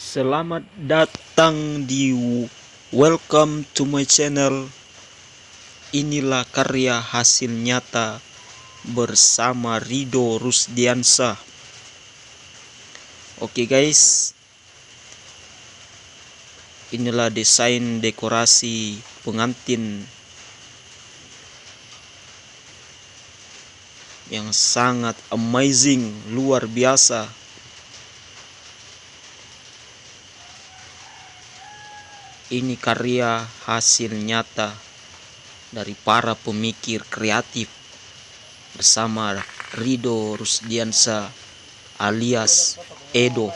Selamat datang di Welcome to my channel. Inilah karya hasil nyata bersama Rido Rusdiansa. Oke guys. Inilah desain dekorasi pengantin yang sangat amazing, luar biasa. Ini karya hasil nyata dari para pemikir kreatif bersama Rido Rusdiansa alias Edo.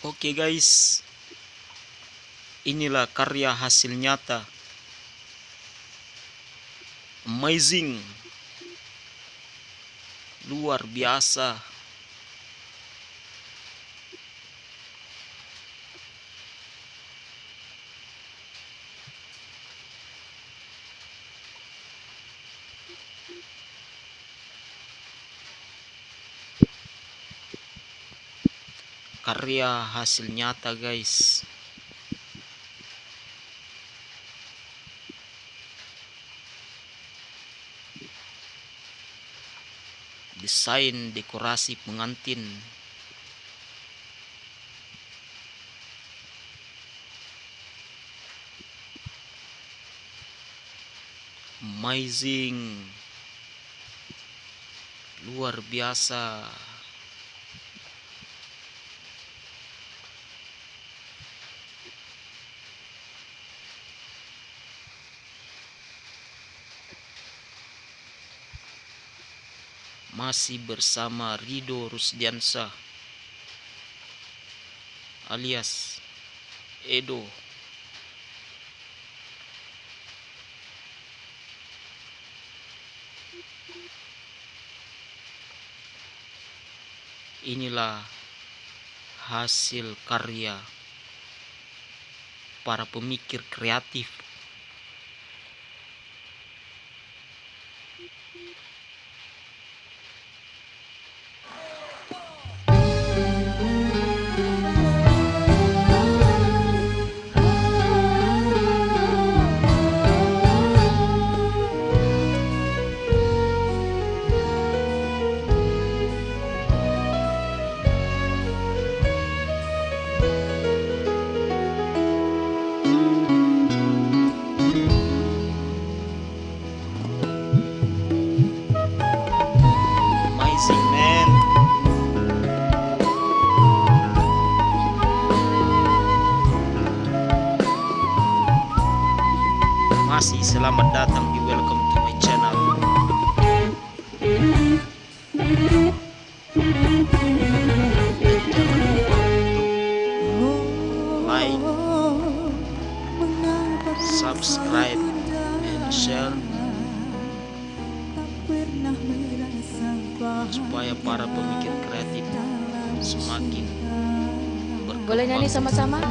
Oke guys, inilah karya hasil nyata. Amazing, luar biasa. Karya hasil nyata guys. Desain dekorasi pengantin. Amazing. Luar biasa masih bersama Rido Rusdiansa alias Edo. Inilah hasil karya para pemikir kreatif masih selamat datang di welcome to my channel. Jangan lupa untuk like subscribe and share supaya para pemikir kreatif semakin boleh nyanyi sama-sama